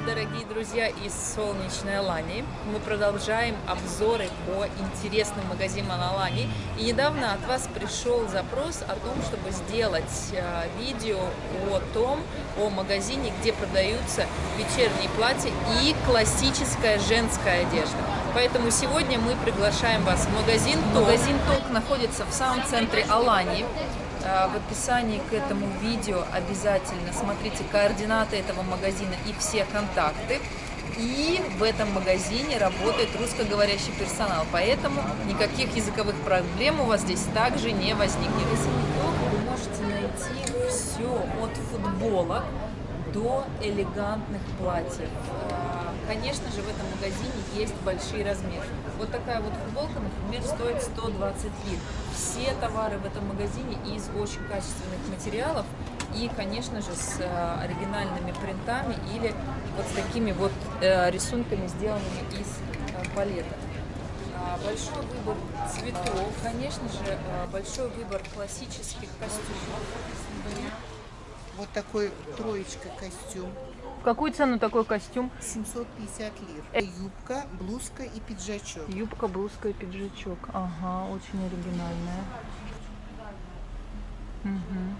Привет, дорогие друзья из солнечной Алании. Мы продолжаем обзоры по интересным магазинам Алании. И недавно от вас пришел запрос о том, чтобы сделать э, видео о том, о магазине, где продаются вечерние платья и классическая женская одежда. Поэтому сегодня мы приглашаем вас в магазин ТОК. Магазин ТОК находится в самом центре Алании. А, в описании к этому видео обязательно смотрите координаты этого магазина и все контакты. И в этом магазине работает русскоговорящий персонал, поэтому никаких языковых проблем у вас здесь также не возникнет. Вы можете найти все от футболок до элегантных платьев. А, конечно же, в этом магазине есть большие размеры. Вот такая вот футболка, например, стоит 120 лир. Все товары в этом магазине из очень качественных материалов и, конечно же, с а, оригинальными принтами или вот с такими вот э, рисунками, сделанными из э, палеток. А, большой выбор цветов, конечно же, большой выбор классических костюмов. Вот такой троечка костюм. В какую цену такой костюм? 750 лир. Э, юбка, блузка и пиджачок. Юбка, блузка и пиджачок. Ага, очень оригинальная. Угу.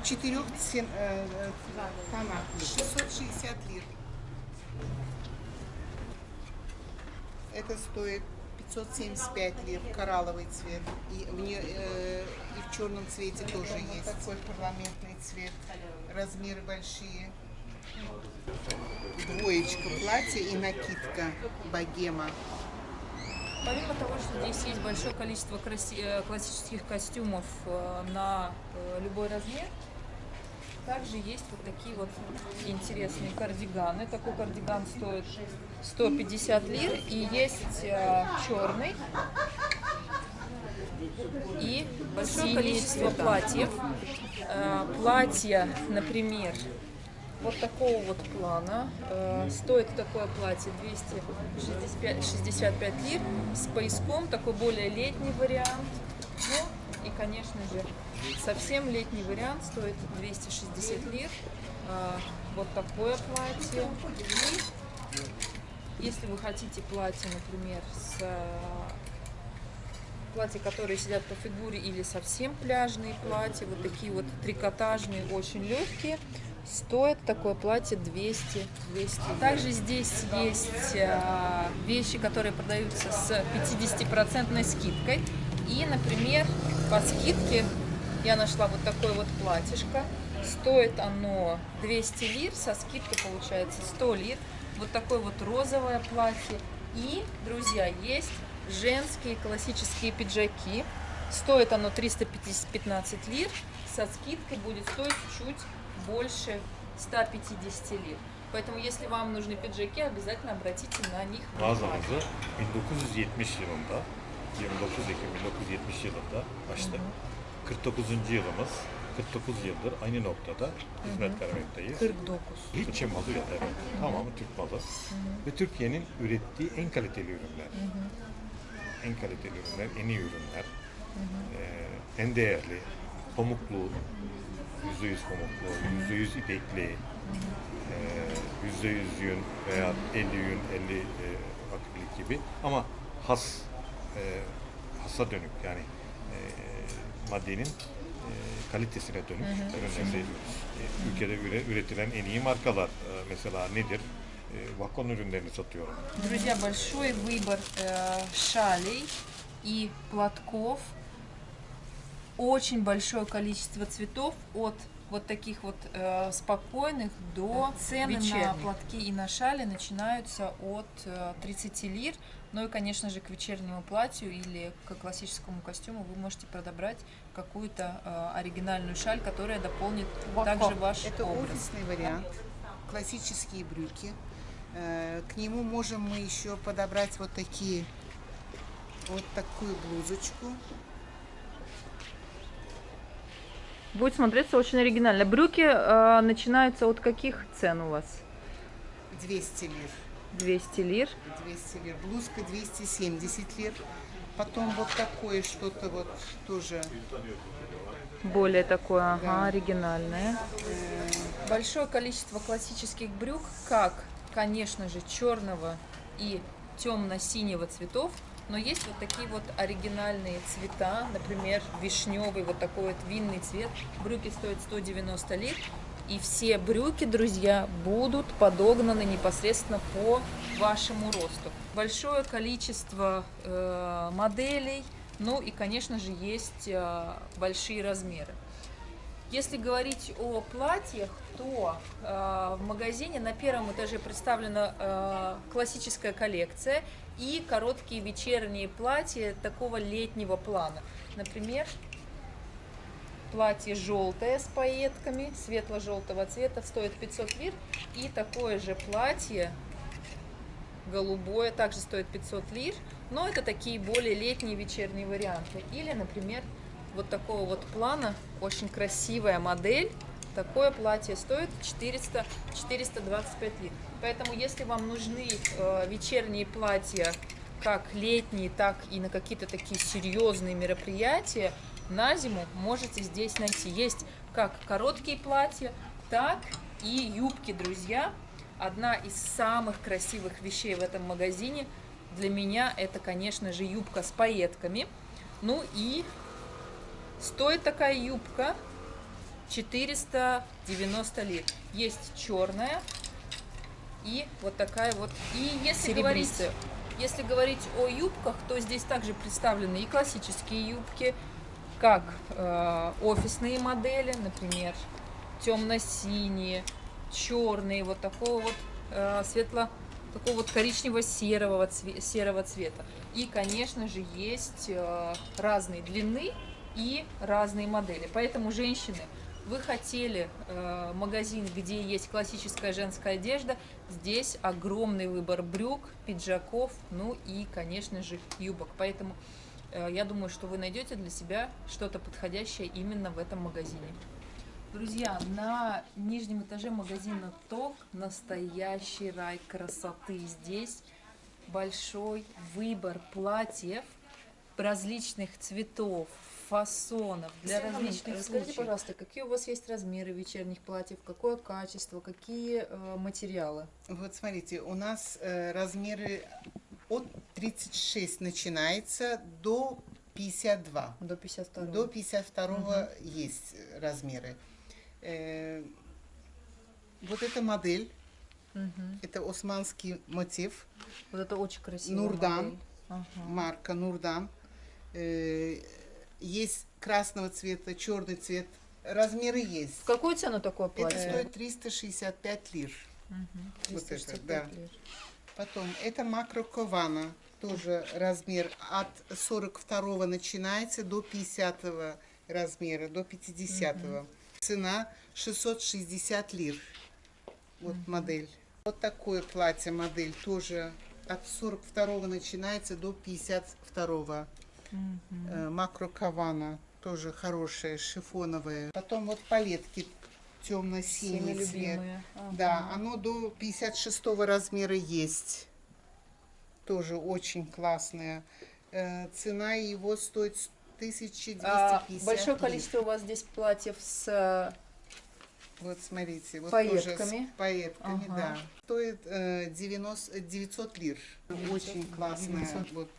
В четырех цен, э, тонах. 660 лир. Это стоит 575 лир, коралловый цвет. И, в нее, э, и в черном цвете тоже есть. Такой парламентный цвет. Размеры большие. Двоечка платья и накидка богема. Помимо того, что здесь есть большое количество э, классических костюмов э, на э, любой размер, также есть вот такие вот интересные кардиганы. Такой кардиган стоит 150 лир. И есть э, черный и большое количество платьев. Э, платья, например, вот такого вот плана. Э, стоит такое платье 265 лир с пояском, такой более летний вариант. Ну, и, конечно же, совсем летний вариант стоит 260 лир. А, вот такое платье. И если вы хотите платье, например, с а, платья, которые сидят по фигуре, или совсем пляжные платья, вот такие вот трикотажные, очень легкие, стоит такое платье 200 200 также здесь есть а, вещи которые продаются с 50 процентной скидкой и например по скидке я нашла вот такое вот платьишко. Стоит оно 200 лир, со скидкой получается 100 лир. Вот такое вот розовое платье. И, друзья, есть женские классические пиджаки. Стоит оно 315 лир, со скидкой будет стоить чуть больше 150 лир. Поэтому, если вам нужны пиджаки, обязательно обратите на них внимание. 1970 yılında 29 Ekim 1970 yılında açtık. 49. yılımız. 49 yıldır aynı noktada hizmet vermekteyiz. 49. Hiç Çin malı yok evet. Tamamı Türk malı. Ve Türkiye'nin ürettiği en kaliteli ürünler. En kaliteli ürünler, en iyi ürünler. Ee, en değerli, pamuklu, yüzde yüz pamuklu, yüzde yüz ipekli, yüzde yüz yün veya 50 yün, 50 e, akrilik gibi ama has e, hassa dönük yani e, maddenin kalitesine dönük ürünleri e, ülkede üre, üretilen en iyi markalar e, mesela nedir? E, Vakon ürünlerini satıyorum. Друзья, большой выбор э, шалей и платков, очень большое количество цветов от вот таких вот э, спокойных до цены Вечерних. на платки и на шали начинаются от э, 30 лир. Ну и, конечно же, к вечернему платью или к классическому костюму вы можете подобрать какую-то э, оригинальную шаль, которая дополнит Вако. также ваш Это образ. офисный вариант, классические брюки. Э, к нему можем мы еще подобрать вот такие, вот такую блузочку Будет смотреться очень оригинально. Брюки э, начинаются от каких цен у вас? 200 лир. 200 лир. 200 лир. Блузка 270 лир. Потом вот такое что-то вот тоже. Более такое, ага, да. оригинальное. Э, Большое количество классических брюк, как, конечно же, черного и темно-синего цветов, но есть вот такие вот оригинальные цвета, например, вишневый, вот такой вот винный цвет. Брюки стоят 190 лир. И все брюки, друзья, будут подогнаны непосредственно по вашему росту. Большое количество э, моделей, ну и, конечно же, есть э, большие размеры. Если говорить о платьях, то э, в магазине на первом этаже представлена э, классическая коллекция и короткие вечерние платья такого летнего плана. Например, платье желтое с пайетками, светло-желтого цвета, стоит 500 лир. И такое же платье голубое также стоит 500 лир, но это такие более летние вечерние варианты. Или, например, вот такого вот плана, очень красивая модель, такое платье стоит 400 425 лир. Поэтому, если вам нужны э, вечерние платья, как летние, так и на какие-то такие серьезные мероприятия, на зиму можете здесь найти. Есть как короткие платья, так и юбки, друзья. Одна из самых красивых вещей в этом магазине для меня это, конечно же, юбка с пайетками. Ну и стоит такая юбка 490 лир. Есть черная и вот такая вот. И если говорить, если говорить о юбках, то здесь также представлены и классические юбки, как э, офисные модели, например, темно-синие, черные, вот такого вот э, светло, такого вот коричнево-серого цве серого цвета. И, конечно же, есть э, разные длины и разные модели. Поэтому, женщины, вы хотели э, магазин, где есть классическая женская одежда, здесь огромный выбор брюк, пиджаков, ну и, конечно же, юбок. Поэтому Э, я думаю, что вы найдете для себя что-то подходящее именно в этом магазине. Друзья, на нижнем этаже магазина ТОК настоящий рай красоты. Здесь большой выбор платьев различных цветов, фасонов, для Сергей различных Расскажите, случаев. пожалуйста, какие у вас есть размеры вечерних платьев, какое качество, какие э, материалы? Вот смотрите, у нас э, размеры от 36 начинается до 52. До 52. До 52 угу. есть размеры. Э, вот эта модель, угу. это османский мотив. Вот это очень красиво. Нурдан, ага. марка Нурдан. Э, есть красного цвета, черный цвет. Размеры есть. В какую цену такое платье? Это стоит 365 лир. Угу. 365 вот это, да. лир. Потом это макрокована, тоже размер от 42 начинается до 50 размера, до 50. -го. Угу. Цена 660 лир. Вот угу. модель. Вот такое платье модель тоже от 42 начинается до 52. Угу. Э, макрокована тоже хорошая, шифоновая. Потом вот палетки темно-синий цвет. Ага. Да, оно до 56 размера есть. Тоже очень классное. Э, цена его стоит 1250. А, большое количество у вас здесь платьев с вот смотрите, вот пайетками. тоже с пайетками, ага. да. Стоит э, 90, 900 лир. 900, очень классная. 900. Вот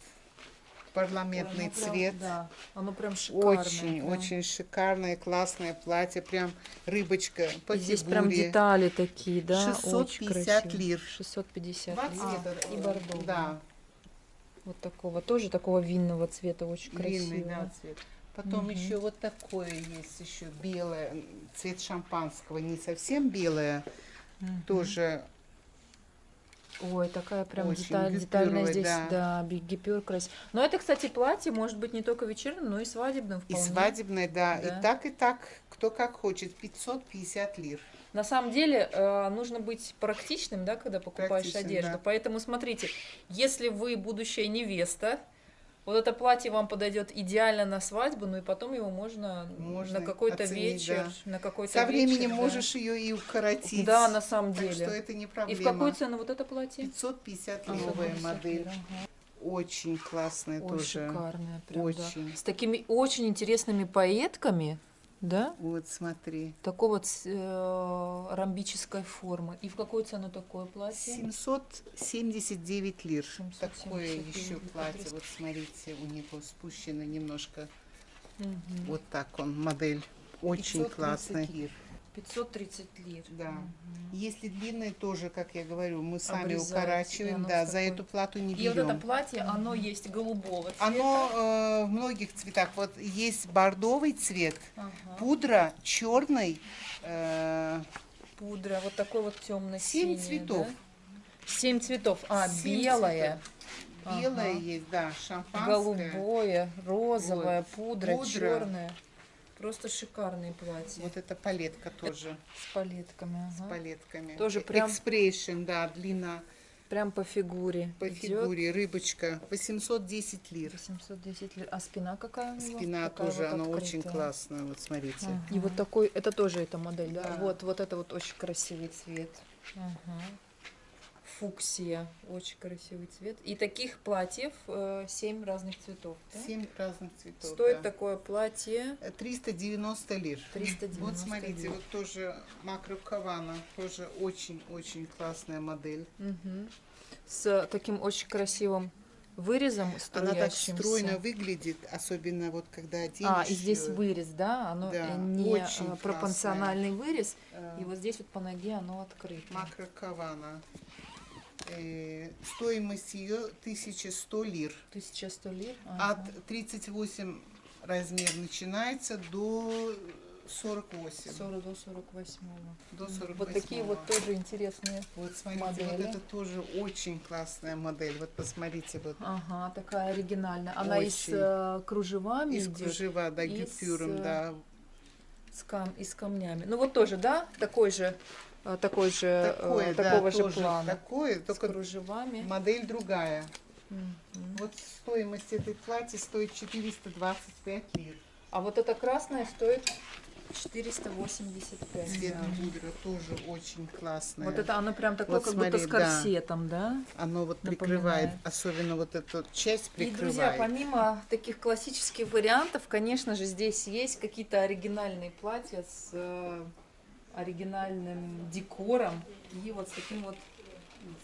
парламентный Ой, ну, цвет. да, оно прям шикарное. Очень, прям. очень шикарное, классное платье, прям рыбочка по и Здесь прям детали такие, да, 650 лир. 650 Два цвета. А, и бордовый. Да. Вот такого, тоже такого винного цвета, очень Винный, да, цвет. Потом угу. еще вот такое есть, еще белое, цвет шампанского, не совсем белое, угу. тоже Ой, такая прям Очень деталь, детальная здесь, да, да гипюр красиво. Но это, кстати, платье может быть не только вечерним, но и свадебным вполне. И свадебное, да. да. И так, и так, кто как хочет. 550 лир. На самом деле э, нужно быть практичным, да, когда покупаешь одежду. Да. Поэтому смотрите, если вы будущая невеста, вот это платье вам подойдет идеально на свадьбу, ну и потом его можно, можно на какой-то вечер, да. на какой-то Со временем да. можешь ее и укоротить. Да, на самом деле. Так что это не проблема. И в какую цену вот это платье? 550 новая модель. Ага. Очень классная очень тоже. шикарная, прям, очень. Да. С такими очень интересными пайетками, Да? Вот смотри. Такого ц- э, ромбической формы. И в какую цену такое платье? 779 лир. 779 Такое еще платье. Вот смотрите, у него спущено немножко. Мгм. Вот так он, модель. Очень 530 классный. лир. 530 лир. Да. Если длинное, тоже, как я говорю, мы сами Обрезать, и укорачиваем. Да, в за такой- эту плату не И вот берем. это платье, оно есть голубого цвета. Оно э, в многих цветах. Вот есть бордовый цвет, Ага. пудра, черный, э, Пудра, вот такой вот темный Семь цветов. Семь цветов. А, Семь белое. цветов. белое Ага. есть, да, шампанское. Голубое, розовое, пудра, Пудра. черное. Просто шикарные платья. Вот эта палетка тоже С палетками. с ага. палетками. Тоже прям- Экспрессион, да, длина Прям по фигуре. по идет. фигуре, рыбочка, 810 лир. 810 лир. А спина какая у него? Спина Такая тоже, вот она очень открытая. классная, вот смотрите. Ага. И вот такой, это тоже эта модель, да? Да. Вот, вот это вот очень красивый цвет. Ага. Фуксия, очень красивый цвет. И таких платьев э, 7 разных цветов. да? Семь разных цветов. Стоит да. такое платье Э, 390 лир. 390 Вот смотрите, лир. вот тоже Макро Кавана, тоже очень-очень классная модель. Мгм. С таким очень красивым вырезом Она так стройно выглядит, особенно вот когда оденешь А, и здесь вырез, да? Оно Да, э, не очень э, пропорциональный вырез. э, И вот здесь вот по ноге оно открыто. Макро Кавана. Э, стоимость ее 1100 лир. 1100 лир. Ага. От 38 размер начинается до 48. 40 до 48 До 48. Вот такие вот тоже интересные. Вот смотрите, модели. вот это тоже очень классная модель. Вот посмотрите, вот Ага, такая оригинальная. Она и с Очень. э, кружевами из идет, кружева, да, и с, гипюром, э, да. С кам- и с камнями. Ну вот тоже, да, такой же, э, такой же, э, Такое, да, такого же тоже плана. такое, С только кружевами. модель другая. Мгм. Вот стоимость этой платья стоит 425 лир. А вот эта красная стоит 485. Цвет да. пудра тоже очень классное. Вот это оно прям такое, Вот как будто с смотри, да. корсетом, да? Оно вот напоминает. прикрывает, особенно вот эту часть И, друзья, прикрывает. помимо таких классических вариантов, конечно же, здесь есть какие-то оригинальные платья с э, оригинальным декором и вот с таким вот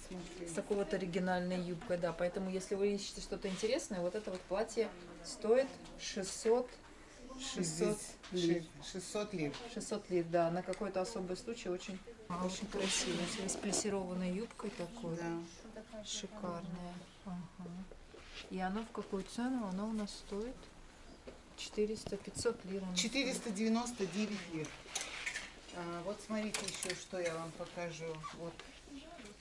смотри. с такой вот оригинальной юбкой, да. Поэтому, если вы ищете что-то интересное, вот это вот платье стоит 600, 600 лир. 600 лир. 600 лир, да, на какой-то особый случай очень, очень красиво. С плессированной юбкой такой. Да. Шикарная. Ага. И оно в какую цену? Оно у нас стоит 400-500 лир. оно 499 лир. А, вот смотрите еще, что я вам покажу. Вот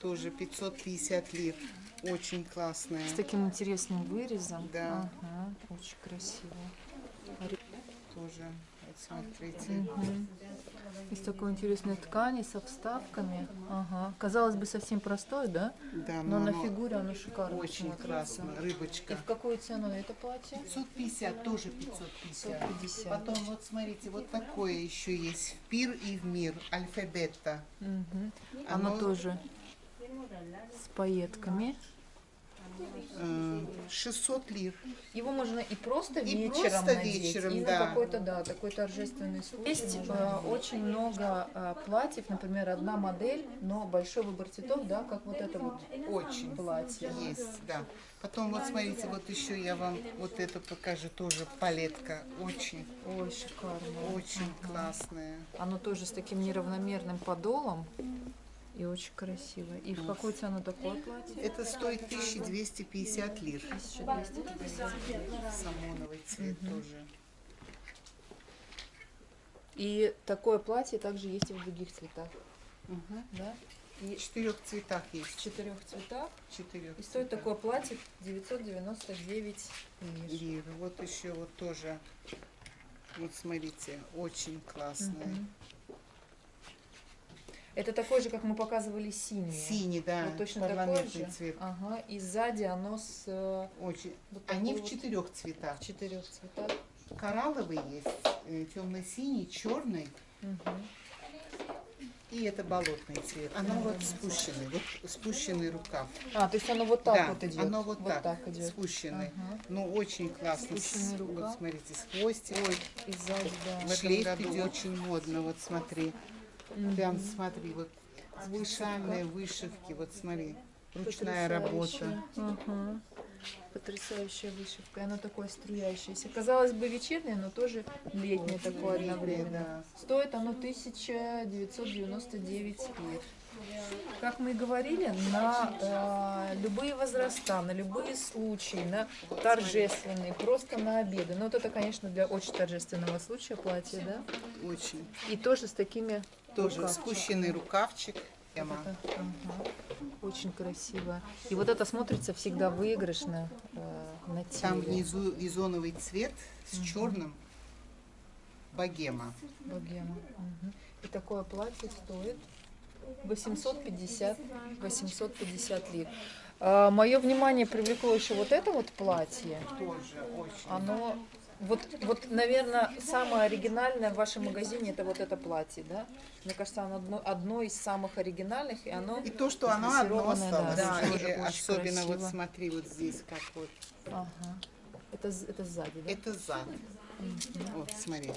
тоже 550 лир. Очень классная. С таким интересным вырезом. Да. Ага, очень красиво. Тоже. Вот смотрите. Мгм. Из такой интересной ткани со вставками. Ага. Казалось бы, совсем простой, да? Да, Но на оно фигуре оно шикарно очень смотрится. классно. И Рыбочка. в какую цену это платье? 550, тоже 550. 550. Потом вот смотрите, вот такое еще есть. В пир и в мир. Альфабета. Мгм. Оно, Оно- тоже с пайетками. Э, 600 лир. Его можно и просто И вечером просто надеть, вечером, и да. на какой-то, да, такой торжественный случай. Есть э, очень много э, платьев, например, одна модель, но большой выбор цветов, да, как вот это вот Очень. платье. Есть, да. Потом вот смотрите, вот еще я вам вот это покажу, тоже палетка. Очень, Ой, шикарно. очень классная. Оно тоже с таким неравномерным подолом и очень красиво. И в какую цену такое платье? Это стоит 1250 лир. 1250. Самоновый цвет тоже. И такое платье также есть и в других цветах, Мгм. да? И в четырех цветах В есть. четырех цветах. Четырех И стоит цветах. такое платье 999 лир. лир. Вот еще вот тоже. Вот смотрите, очень классная. Мгм. Это такой же, как мы показывали, синий. Синий, да, Вот точно такой же. цвет. Ага. И сзади оно с э, Очень. вот Они в вот четырех цветах. в четырех цветах. Коралловый есть, темно-синий, черный. Мгм. И это болотный цвет. Оно вот спущенный, вот спущенный рукав. А, то есть оно вот так да, вот идет. оно вот, так, идет. спущенный. Ага. Ну, очень классно. Спущенный рукав. Вот смотрите, с хвостиком. И сзади, да. В шлейф идет очень модно, вот смотри. Прям смотри, вот специальные вышивки, вот смотри. Ручная работа. Потрясающая вышивка. И Оно такое струящееся. Казалось бы, вечернее, но тоже летнее такое одновременно. Да. Стоит оно 1999 лир. Как мы и говорили, на э, любые возраста, на любые случаи, на торжественные, просто на обеды. Но вот это, конечно, для очень торжественного случая платье, да? Очень. И тоже с такими Тоже рукавчиками. спущенный рукавчик. Это, ага. Очень красиво. И вот это смотрится всегда выигрышно э, на теле. Там внизу визоновый цвет с черным. Богема. Богема. Мгм. И такое платье стоит 850, 850 лир. мое внимание привлекло еще вот это вот платье. Тоже очень. Оно, вот, вот, наверное, самое оригинальное в вашем магазине это вот это платье, да? Мне кажется, оно одно, одно из самых оригинальных, и оно... И то, что оно одно осталось. да. И тоже очень особенно вот красиво. смотри, вот здесь как вот. Ага. Это, это сзади, да? Это зад. Вот, смотри.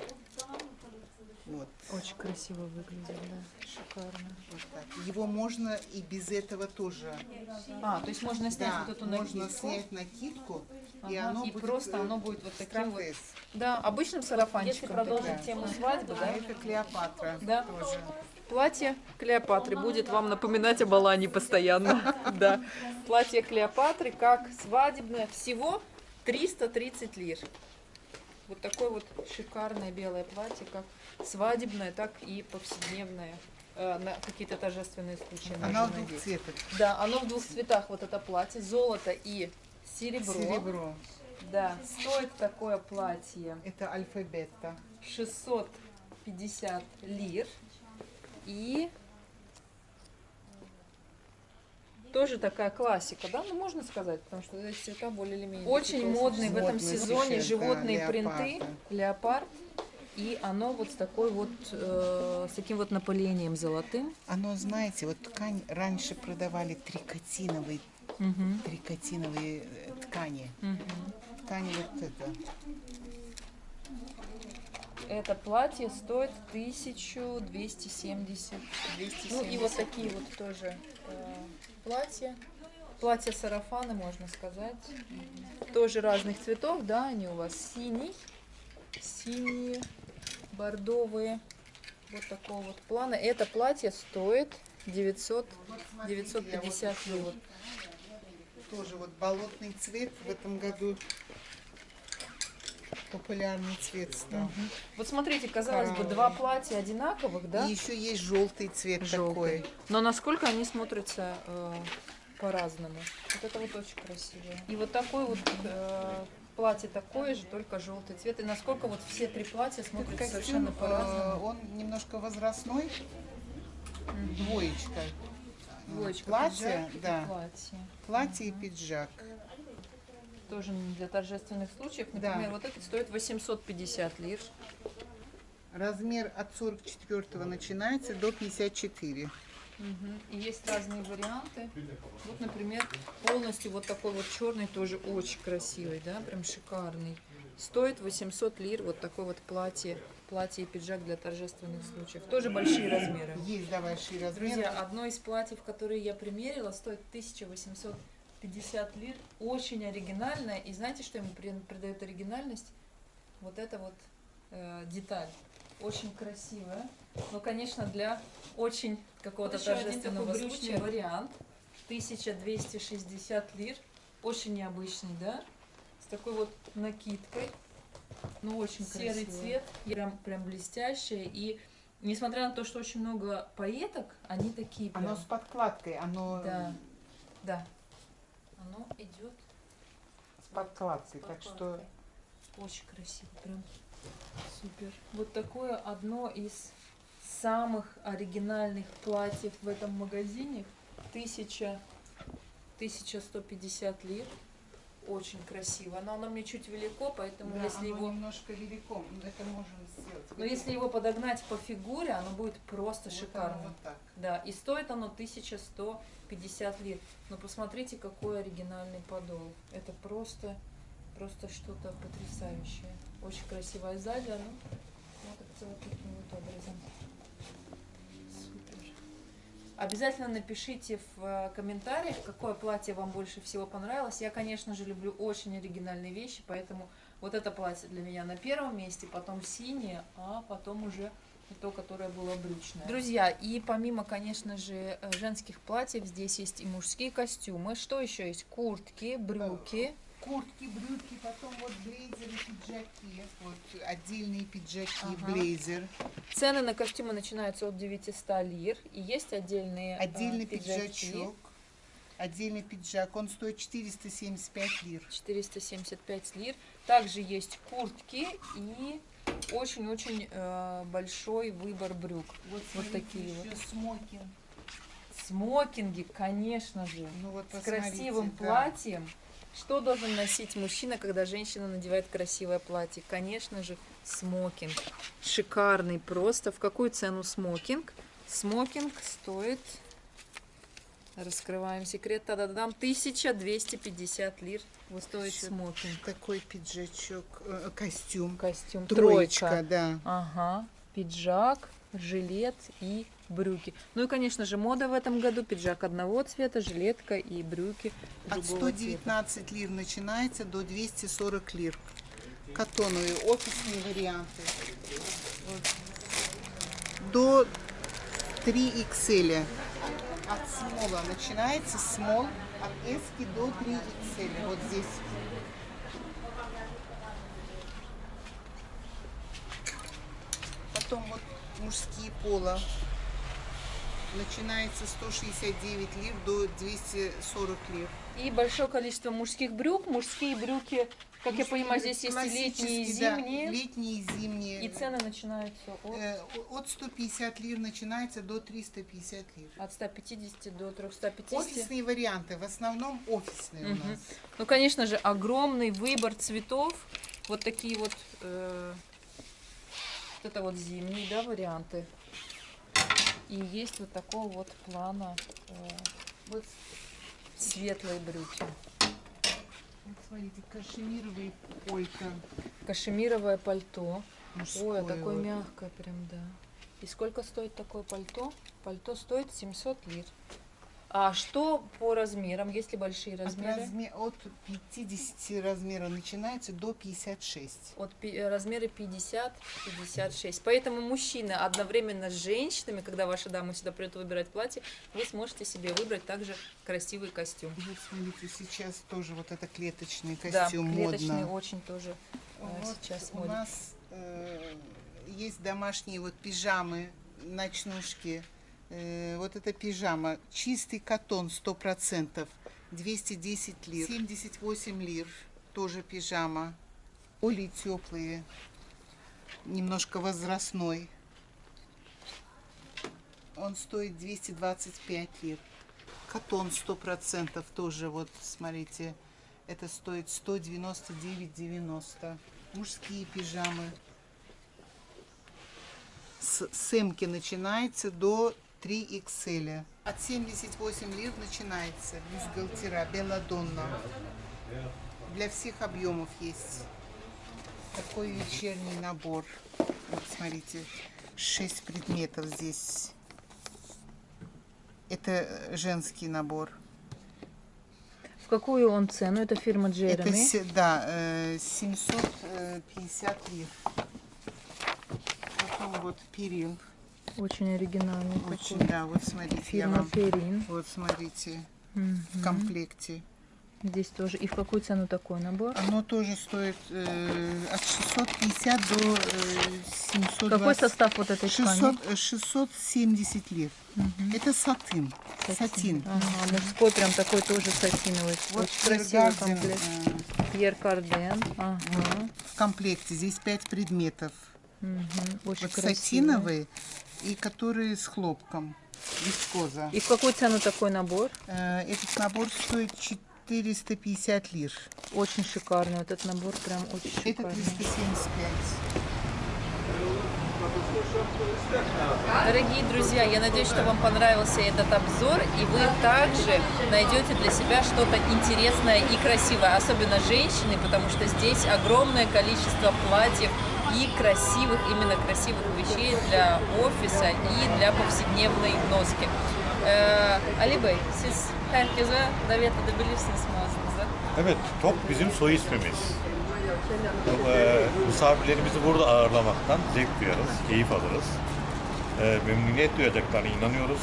Вот. Очень красиво выглядит, да. Шикарно. вот так. Его можно и без этого тоже. А, то есть можно снять Да, вот эту можно накидку. снять накидку, и Ага, оно и будет просто оно будет вот таким вот. Да, обычным сарафанчиком. Если продолжить да. тему свадьбы, А да? это Клеопатра Да. тоже. Платье Клеопатры будет вам напоминать об Алане постоянно. Да. Платье Клеопатры как свадебное. Всего 330 лир. Вот такое вот шикарное белое платье, как свадебное, так и повседневное. э, На какие-то торжественные случаи. Она в двух надеть. цветах. Да, оно в двух цветах, вот это платье, золото и серебро. Серебро. Да, стоит такое платье Это альфа-бета. 650 лир. И тоже такая классика, да, ну можно сказать, потому что эти цвета более или менее. Очень модный в этом сезоне животные леопарда. принты, леопард. И оно вот с такой вот, э, с таким вот напылением золотым. Оно, знаете, вот ткань раньше продавали трикотиновые, трикотиновые э, ткани. мгм. Ткань вот это. Это платье стоит 1270. 270. Ну и вот такие вот тоже э, платья. Платья-сарафаны, можно сказать. Тоже разных цветов, да, они у вас синий, синие, бордовые. Вот такого вот плана. Это платье стоит 900, 950 лир. Вот тоже вот болотный цвет в этом году популярный цвет стал. Вот смотрите, казалось бы, Коралловый. два платья одинаковых, да? И еще есть желтый цвет Желтый. такой. Но насколько они смотрятся э, по-разному. Вот это вот очень красиво. И вот такой вот э, платье такое же, только желтый цвет. И насколько вот все три платья смотрятся Костюм, совершенно э, по-разному. он немножко возрастной, двоечка. Двоечка, платье, пиджак и да. платье. Платье и пиджак. Тоже для торжественных случаев. Да. Например, вот этот стоит 850 лир. Размер от 44 начинается до 54. Мгм. И есть разные варианты. Вот, например, полностью вот такой вот черный тоже очень красивый, да, прям шикарный. Стоит 800 лир вот такое вот платье, платье и пиджак для торжественных случаев. Тоже большие размеры. Есть да, большие размеры. Друзья, одно из платьев, которые я примерила, стоит 1850 лир. Очень оригинальное. И знаете, что ему при- придает оригинальность? Вот эта вот э, деталь. Очень красивая. Но, конечно, для очень какого-то Вот торжественного случая вариант. 1260 лир. Очень необычный, да? С такой вот накидкой. Ну, очень Серый красиво. цвет. Прям, прям блестящее. И несмотря на то, что очень много поеток, они такие прям... Оно с подкладкой, оно Да, да. Оно идет с подкладкой, так что очень красиво, прям супер. Вот такое одно из самых оригинальных платьев в этом магазине. Тысяча, 1150 лир. очень красиво. Но оно мне чуть велико, поэтому Да, если оно его... немножко велико, но это можно сделать. Но если его подогнать по фигуре, оно будет просто Вот шикарно. Вот так. Да, и стоит оно 1150 лир. Но посмотрите, какой оригинальный подол. Это просто, просто что-то потрясающее. Очень красивая сзади, оно вот так таким вот образом. Обязательно напишите в э, комментариях, какое платье вам больше всего понравилось. Я, конечно же, люблю очень оригинальные вещи, поэтому вот это платье для меня на первом месте, потом синее, а потом уже то, которое было брючное. Друзья, и помимо, конечно же, э, женских платьев, здесь есть и мужские костюмы. Что еще есть? Куртки, брюки. Куртки, брюки, потом вот блейзеры, пиджаки. Вот отдельные пиджаки, Ага. блейзер. Цены на костюмы начинаются от 900 лир. И есть отдельные э, Отдельный пиджаки. пиджачок. Отдельный пиджак. Он стоит 475 лир. 475 лир. Также есть куртки и очень-очень э, большой выбор брюк. Вот, Вот такие вот. смокинг. Смокинги, конечно же. Ну вот С красивым да. платьем. Что должен носить мужчина, когда женщина надевает красивое платье? Конечно же, смокинг. Шикарный просто. В какую цену смокинг? Смокинг стоит... Раскрываем секрет. Та-да-дам. 1250 лир стоит Ещё смокинг. Такой пиджачок, э, костюм. Костюм. Троечка, Тройка. да. Ага. Пиджак, жилет и брюки. Ну и, конечно же, мода в этом году. Пиджак одного цвета, жилетка и брюки От другого цвета. 119 лир начинается до 240 лир. Катоновые офисные варианты. Вот. До 3 XL. От смола начинается смол от S до 3 XL. Вот здесь. Потом вот мужские пола. Начинается 169 лир до 240 лир. И большое количество мужских брюк. Мужские брюки, как я понимаю, здесь есть и летние, и Классические, да, зимние. летние и зимние. И цены начинаются от, Э, От 150 лир начинается до 350 лир. от 150 до 350. Офисные варианты, в основном офисные у Мгм. нас. Ну, конечно же, огромный выбор цветов. Вот такие вот, э, вот это вот зимние, да, варианты. И есть вот такого вот плана э, Вот, светлые брюки. вот смотрите, кашемировые полька. Кашемировое пальто. Мужское Ой, а такое вот. мягкое прям, да. И сколько стоит такое пальто? Пальто стоит 700 лир. А что по размерам? Есть ли большие От, размеры? разме- от 50 размера начинается до 56. От э, размеры 50-56. Поэтому мужчины одновременно с женщинами, когда ваша дама сюда придет выбирать платье, вы сможете себе выбрать также красивый костюм. Вот смотрите, сейчас тоже вот это клеточный Да, костюм клеточный модно. очень тоже э, Вот сейчас у нас э, есть домашние вот пижамы, ночнушки. Э, вот эта пижама, чистый катон 100%, 210 лир. 78 лир, тоже пижама. Оли теплые, немножко возрастной. Он стоит 225 лир. Катон 100% тоже, вот смотрите, это стоит 199,90. Мужские пижамы. С сэмки начинается до 3 XL. От 78 лир начинается бюстгальтера Белладонна. Для всех объемов есть. Такой вечерний набор. Вот смотрите, 6 предметов здесь. Это женский набор. В какую он цену? Это фирма Это, Джереми. се- да, э, 750 лир. Потом вот перил. Очень оригинальный Очень, такой. да, вот смотрите, Фирма вам... Перин. Вот смотрите, Мгм. в комплекте. Здесь тоже. И в какую цену такой набор? Оно тоже стоит э, от 650 до э, 720. Какой состав вот этой ткани? 600, э, 670 лир. Мгм. Это сатин. Сатин. Ага, мужской прям такой тоже сатиновый. Вот Очень красивый комплект. э, Пьер Карден. Ага. в комплекте. Здесь 5 предметов. Мгм. Очень Вот красивый. сатиновые и которые с хлопком. Вискоза. И в какую цену такой набор? Э, Этот набор стоит 450 лир. Очень шикарный. Вот этот набор прям очень Это 375. Дорогие друзья, я надеюсь, что вам понравился этот обзор, и вы также найдете для себя что-то интересное и красивое, особенно женщины, потому что здесь огромное количество платьев и красивых, именно красивых вещей для офиса и для повседнevной носки. Ee, Ali Bey, siz herkese davet edebilirsiniz mağazanıza. Evet, Tok bizim soy ismimiz. Ee, misafirlerimizi burada ağırlamaktan zevk duyarız, keyif alırız. Ee, memnuniyet duyacaklarına inanıyoruz.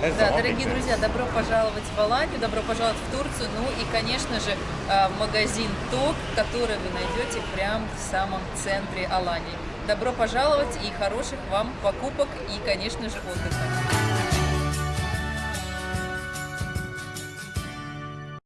Her Да, дорогие друзья, добро пожаловать в Аланию, добро пожаловать в Турцию, ну и, конечно же, э, магазин ТОК, который вы найдете прямо в самом центре Алании. Добро пожаловать и хороших вам покупок и, конечно же, отдыха.